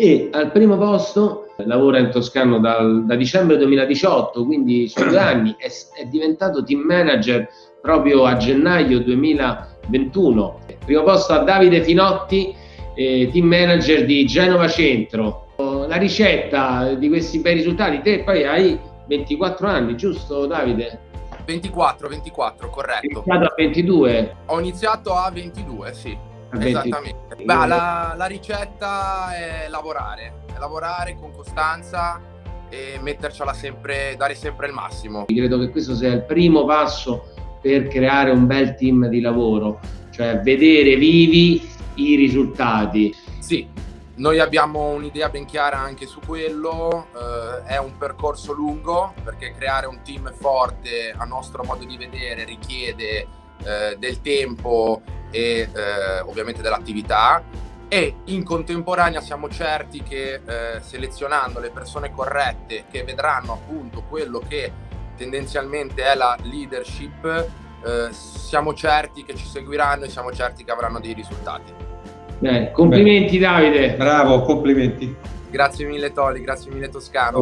e al primo posto lavora in Toscano dal, da dicembre 2018, quindi sono due anni, è, è, diventato team manager proprio a gennaio 2021. Primo posto a Davide Finotti, eh, team manager di Genova Centro. La ricetta di questi bei risultati, te poi hai 24 anni, giusto Davide? 24, 24, corretto. Hai iniziato a 22? Ho iniziato a 22, sì. Esattamente. Beh, la, la, ricetta è lavorare, è lavorare con costanza e mettercela sempre, dare sempre il massimo. Credo che questo sia il primo passo per creare un bel team di lavoro, cioè vedere vivi i risultati. Sì, noi abbiamo un'idea ben chiara anche su quello, eh, è un percorso lungo perché creare un team forte a nostro modo di vedere richiede eh, del tempo e eh, ovviamente dell'attività e in contemporanea siamo certi che eh, selezionando le persone corrette che vedranno appunto quello che tendenzialmente è la leadership eh, siamo certi che ci seguiranno e siamo certi che avranno dei risultati. Beh, complimenti Beh. Davide. Bravo, complimenti. Grazie mille Toli, grazie mille Toscano.